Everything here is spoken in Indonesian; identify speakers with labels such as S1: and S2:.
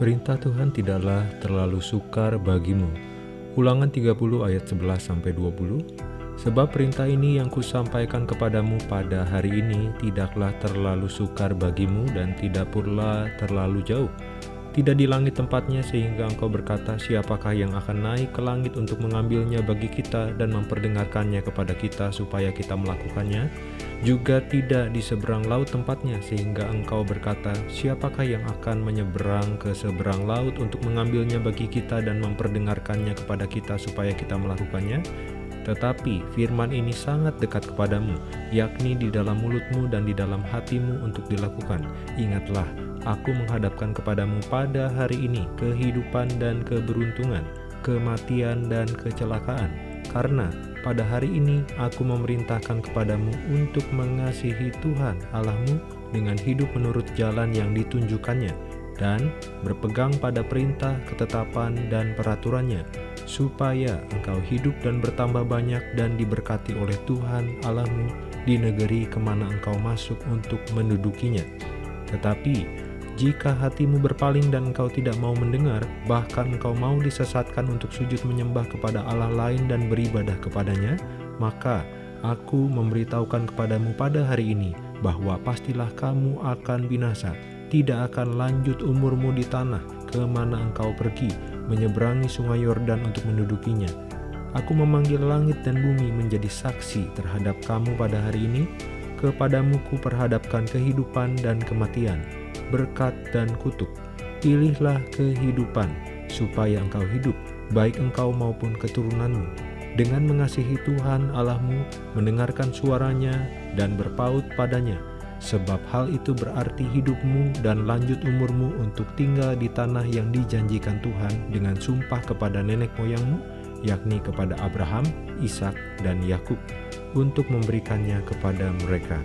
S1: Perintah Tuhan tidaklah terlalu sukar bagimu. Ulangan 30 ayat 11-20 Sebab perintah ini yang kusampaikan kepadamu pada hari ini tidaklah terlalu sukar bagimu dan tidak pula terlalu jauh. Tidak di langit tempatnya sehingga engkau berkata siapakah yang akan naik ke langit untuk mengambilnya bagi kita dan memperdengarkannya kepada kita supaya kita melakukannya juga tidak di seberang laut tempatnya, sehingga engkau berkata, siapakah yang akan menyeberang ke seberang laut untuk mengambilnya bagi kita dan memperdengarkannya kepada kita supaya kita melakukannya? Tetapi firman ini sangat dekat kepadamu, yakni di dalam mulutmu dan di dalam hatimu untuk dilakukan. Ingatlah, aku menghadapkan kepadamu pada hari ini kehidupan dan keberuntungan, kematian dan kecelakaan. Karena pada hari ini aku memerintahkan kepadamu untuk mengasihi Tuhan Allahmu dengan hidup menurut jalan yang ditunjukkannya dan berpegang pada perintah, ketetapan, dan peraturannya, supaya engkau hidup dan bertambah banyak dan diberkati oleh Tuhan Allahmu di negeri ke mana engkau masuk untuk mendudukinya. Tetapi jika hatimu berpaling dan engkau tidak mau mendengar, bahkan engkau mau disesatkan untuk sujud menyembah kepada Allah lain dan beribadah kepadanya, maka aku memberitahukan kepadamu pada hari ini bahwa pastilah kamu akan binasa, tidak akan lanjut umurmu di tanah ke mana engkau pergi, menyeberangi sungai Yordan untuk mendudukinya. Aku memanggil langit dan bumi menjadi saksi terhadap kamu pada hari ini, kepadamu ku perhadapkan kehidupan dan kematian, berkat dan kutuk. Pilihlah kehidupan, supaya engkau hidup, baik engkau maupun keturunanmu, dengan mengasihi Tuhan Allahmu, mendengarkan suaranya, dan berpaut padanya, sebab hal itu berarti hidupmu dan lanjut umurmu untuk tinggal di tanah yang dijanjikan Tuhan dengan sumpah kepada nenek moyangmu, yakni kepada Abraham, Ishak, dan Yakub, untuk memberikannya kepada mereka.